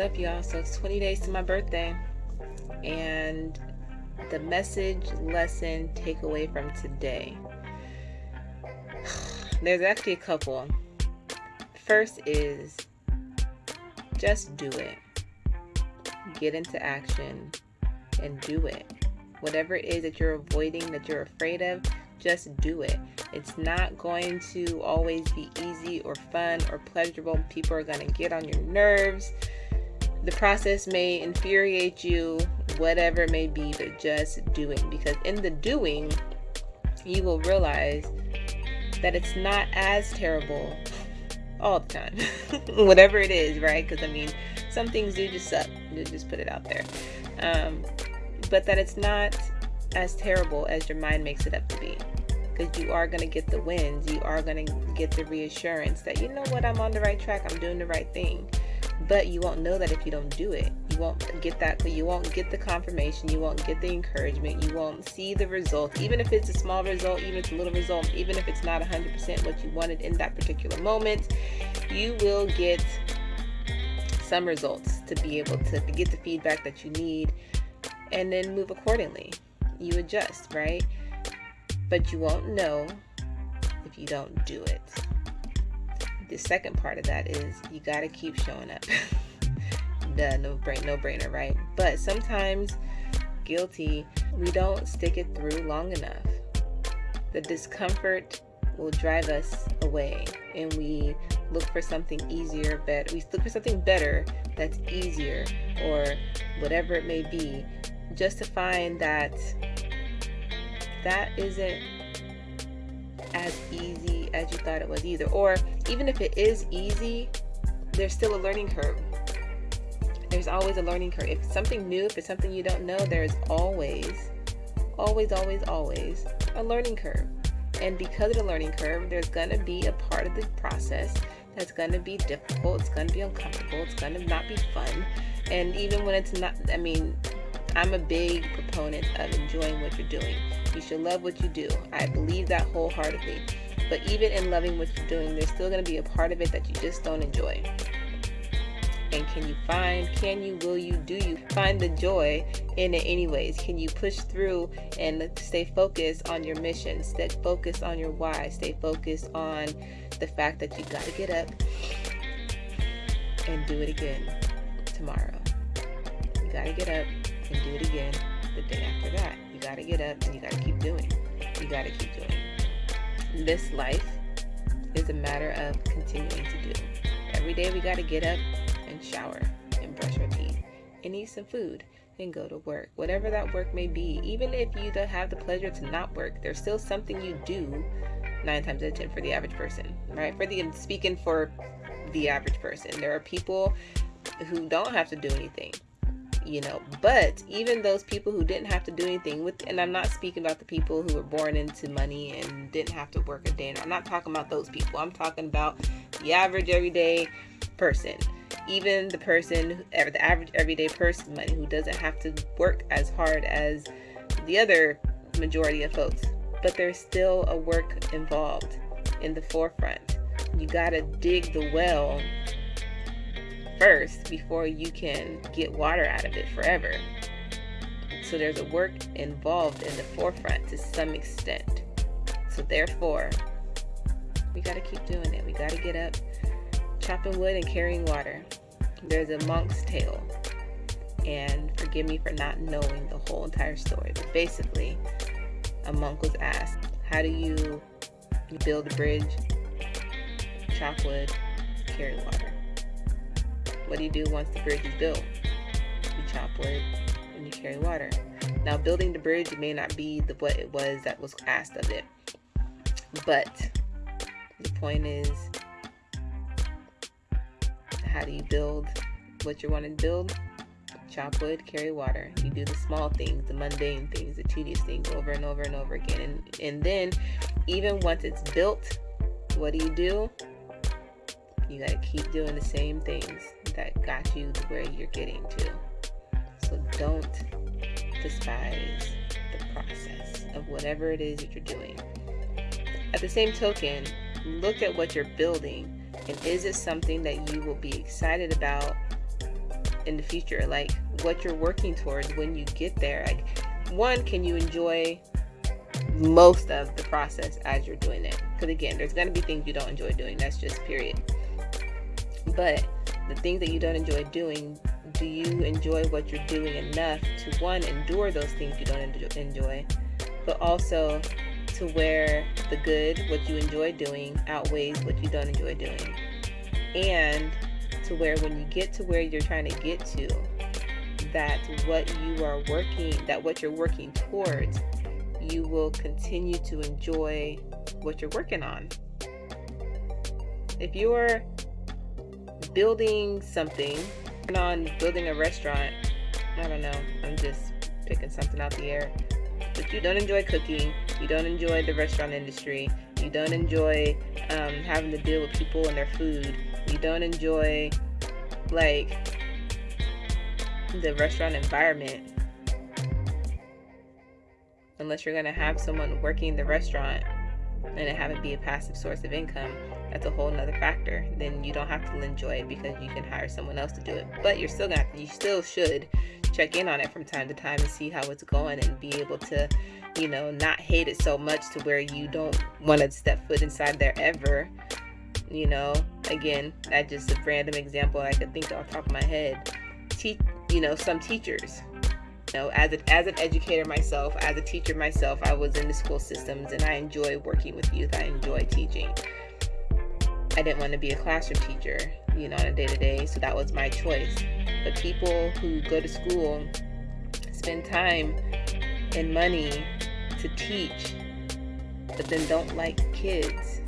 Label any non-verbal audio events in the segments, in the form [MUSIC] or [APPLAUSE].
up, y'all. So it's 20 days to my birthday. And the message, lesson, takeaway from today. [SIGHS] There's actually a couple. First is just do it. Get into action and do it. Whatever it is that you're avoiding, that you're afraid of, just do it. It's not going to always be easy or fun or pleasurable. People are going to get on your nerves. The process may infuriate you, whatever it may be, but just doing. Because in the doing, you will realize that it's not as terrible all the time. [LAUGHS] whatever it is, right? Because I mean, some things do just suck. To just put it out there. Um, but that it's not as terrible as your mind makes it up to be because you are going to get the wins you are going to get the reassurance that you know what i'm on the right track i'm doing the right thing but you won't know that if you don't do it. You won't get that you won't get the confirmation. You won't get the encouragement. You won't see the result. Even if it's a small result even if it's a little result even if it's not 100% what you wanted in that particular moment you will get some results to be able to get the feedback that you need and then move accordingly. You adjust right? But you won't know if you don't do it. The second part of that is you got to keep showing up. [LAUGHS] Duh, no brain, no brainer, right? But sometimes, guilty, we don't stick it through long enough. The discomfort will drive us away, and we look for something easier, better. We look for something better that's easier, or whatever it may be, just to find that that isn't as easy as you thought it was either. Or even if it is easy, there's still a learning curve. There's always a learning curve. If something new, if it's something you don't know, there's always, always, always, always a learning curve. And because of the learning curve, there's going to be a part of the process that's going to be difficult. It's going to be uncomfortable. It's going to not be fun. And even when it's not, I mean, I'm a big proponent of enjoying what you're doing. You should love what you do. I believe that wholeheartedly. But even in loving what you're doing, there's still going to be a part of it that you just don't enjoy. And can you find, can you, will you, do you find the joy in it anyways? Can you push through and stay focused on your mission? Stay focused on your why. Stay focused on the fact that you got to get up and do it again tomorrow. You got to get up and do it again the day after that. You got to get up and you got to keep doing. You got to keep doing. This life is a matter of continuing to do. Every day we got to get up and shower and brush our teeth and eat some food and go to work. Whatever that work may be, even if you don't have the pleasure to not work, there's still something you do nine times out of ten for the average person, right? For the speaking for the average person, there are people who don't have to do anything you know but even those people who didn't have to do anything with and i'm not speaking about the people who were born into money and didn't have to work a day i'm not talking about those people. I'm talking about the average everyday person. Even the person the average everyday person who doesn't have to work as hard as the other majority of folks. But there's still a work involved in the forefront. You got to dig the well first before you can get water out of it forever. So there's a work involved in the forefront to some extent. So therefore, we got to keep doing it. We got to get up, chopping wood and carrying water. There's a monk's tale. And forgive me for not knowing the whole entire story. But basically, a monk was asked, how do you build a bridge, chop wood, carry water? What do you do once the bridge is built? You chop wood and you carry water. Now, building the bridge may not be the what it was that was asked of it, but the point is, how do you build what you want to build? Chop wood, carry water. You do the small things, the mundane things, the tedious things over and over and over again. And, and then, even once it's built, what do you do? You got to keep doing the same things that got you to where you're getting to. So don't despise the process of whatever it is that you're doing. At the same token, look at what you're building and is it something that you will be excited about in the future, like what you're working towards when you get there. Like, one, can you enjoy most of the process as you're doing it? Because again, there's going to be things you don't enjoy doing. That's just period. But the things that you don't enjoy doing, do you enjoy what you're doing enough to one, endure those things you don't enjoy, but also to where the good, what you enjoy doing, outweighs what you don't enjoy doing? And to where when you get to where you're trying to get to, that what you are working, that what you're working towards, you will continue to enjoy what you're working on. If you're building something, on building a restaurant, I don't know, I'm just picking something out the air. But you don't enjoy cooking, you don't enjoy the restaurant industry, you don't enjoy um, having to deal with people and their food, you don't enjoy like the restaurant environment. Unless you're to have someone working the restaurant and it have it be a passive source of income that's a whole nother factor. Then you don't have to enjoy it because you can hire someone else to do it. But you're still gonna you still should check in on it from time to time and see how it's going and be able to you know not hate it so much to where you don't want to step foot inside there ever. You know again that's just a random example i could think off the top of my head. Te- you know some teachers you know as, a, as an educator myself as a teacher myself i was in the school systems and i enjoy working with youth. I enjoy teaching. I didn't want to be a classroom teacher you know on a day-to-day so that was my choice. But people who go to school spend time and money to teach but then don't like kids.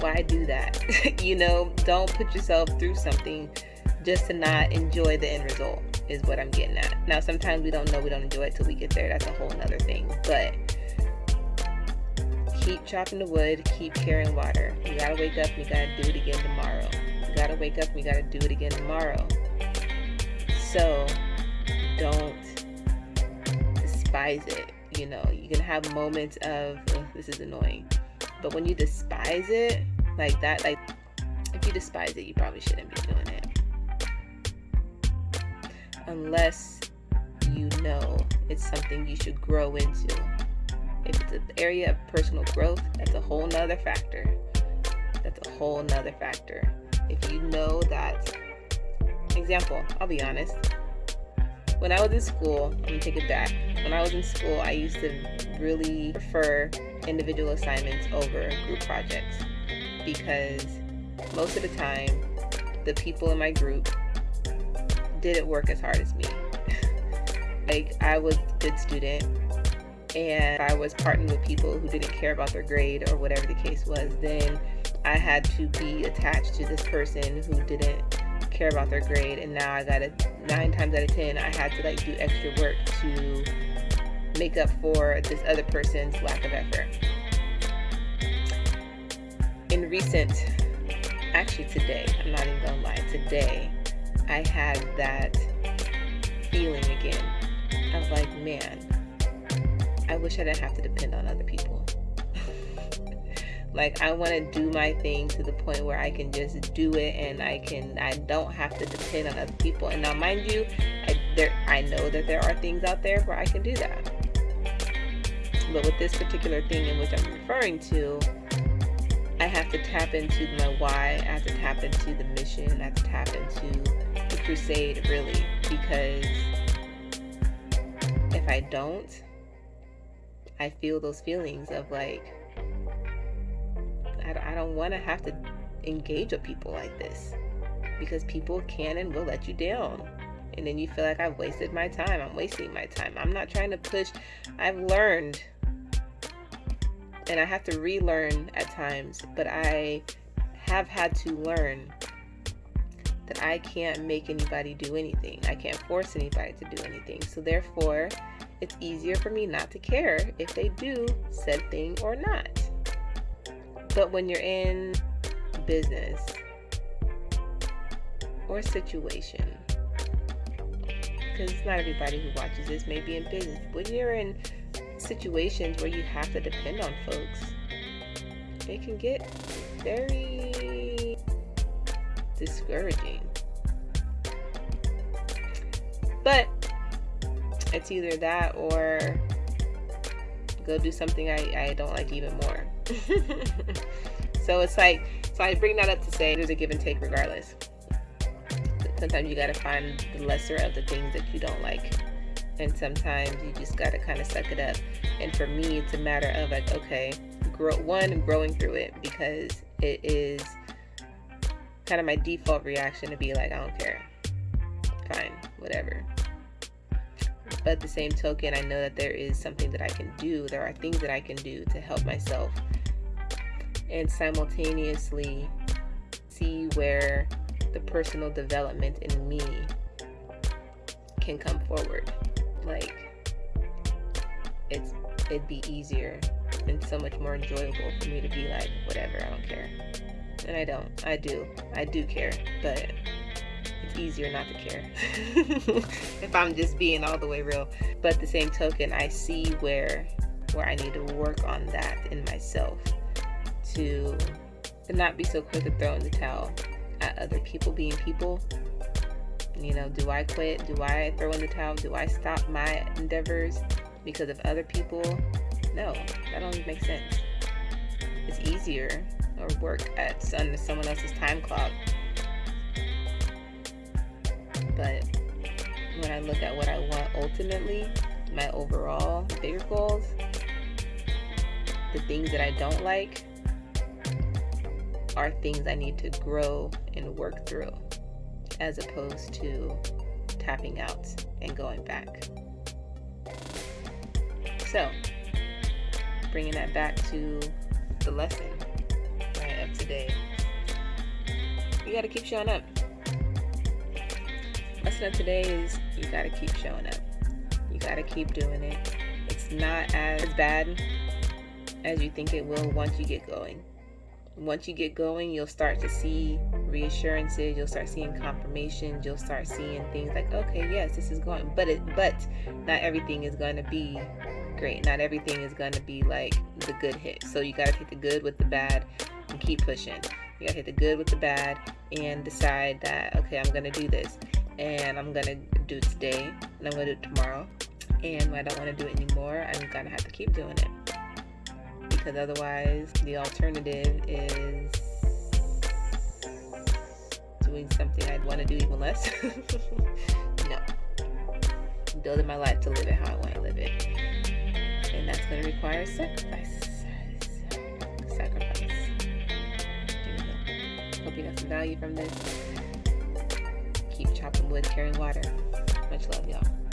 Why do that? [LAUGHS] You know don't put yourself through something just to not enjoy the end result is what I'm getting at. Now, sometimes we don't know we don't enjoy it till we get there. That's a whole nother thing. But keep chopping the wood, keep carrying water. You gotta wake up and you gotta do it again tomorrow. You gotta wake up and you gotta do it again tomorrow. So don't despise it. You know, you can have moments of oh, this is annoying. But when you despise it like that, like if you despise it, you probably shouldn't be doing unless you know it's something you should grow into. If it's an area of personal growth, that's a whole nother factor. That's a whole nother factor. If you know that, example, I'll be honest. When I was in school, I'm gonna take it back. When I was in school, I used to really prefer individual assignments over group projects because most of the time, the people in my group didn't work as hard as me. [LAUGHS] like I was a good student and I was partnering with people who didn't care about their grade or whatever the case was, then I had to be attached to this person who didn't care about their grade and now I got a nine times out of ten I had to like do extra work to make up for this other person's lack of effort. In recent actually today, I'm not even gonna lie, today I had that feeling again. I was like, man, I wish I didn't have to depend on other people. [LAUGHS] like I want to do my thing to the point where I can just do it and I can I don't have to depend on other people. And now mind you, I there I know that there are things out there where I can do that. But with this particular thing in which I'm referring to, I have to tap into my why, I have to tap into the mission, I have to tap into crusade really because if I don't, I feel those feelings of like, I, I don't want to have to engage with people like this because people can and will let you down. And then you feel like I've wasted my time. I'm wasting my time. I'm not trying to push. I've learned and I have to relearn at times, but I have had to learn that I can't make anybody do anything. I can't force anybody to do anything. So therefore, it's easier for me not to care if they do said thing or not. But when you're in business or situation, because not everybody who watches this may be in business, when you're in situations where you have to depend on folks, it can get very discouraging. But it's either that or go do something I, I don't like even more. [LAUGHS] so it's like, so I bring that up to say there's a give and take regardless. Sometimes you got to find the lesser of the things that you don't like. And sometimes you just got to kind of suck it up. And for me, it's a matter of like, okay, grow one, growing through it because it is kind of my default reaction to be like, I don't care. Fine, whatever. But at the same token, I know that there is something that I can do. There are things that I can do to help myself and simultaneously see where the personal development in me can come forward. Like it's it'd be easier and so much more enjoyable for me to be like, whatever, I don't care. And I don't. I do. I do care, but it's easier not to care [LAUGHS] if I'm just being all the way real. But the same token, I see where where I need to work on that in myself to, to not be so quick to throw in the towel at other people being people. You know, do I quit? Do I throw in the towel? Do I stop my endeavors because of other people? No, that don't make sense. It's easier or work at someone else's time clock but when I look at what I want ultimately, my overall bigger goals, the things that I don't like are things I need to grow and work through as opposed to tapping out and going back. So, bringing that back to the lesson today, you got to keep showing up lesson of today is you gotta keep showing up. You gotta keep doing it. It's not as bad as you think it will once you get going. Once you get going, you'll start to see reassurances, you'll start seeing confirmations, you'll start seeing things like, okay, yes, this is going but it but not everything is gonna be great. Not everything is gonna be like the good hit. So you gotta take the good with the bad and keep pushing. You gotta hit the good with the bad and decide that okay, I'm gonna do this and I'm gonna do it today and I'm gonna do it tomorrow. And when I don't want to do it anymore, I'm gonna have to keep doing it because otherwise, the alternative is doing something I'd want to do even less. [LAUGHS] no, building my life to live it how I want to live it, and that's gonna require. Sacrifice. Hope you got some value from this Keep chopping wood, carrying water. Much love, y'all.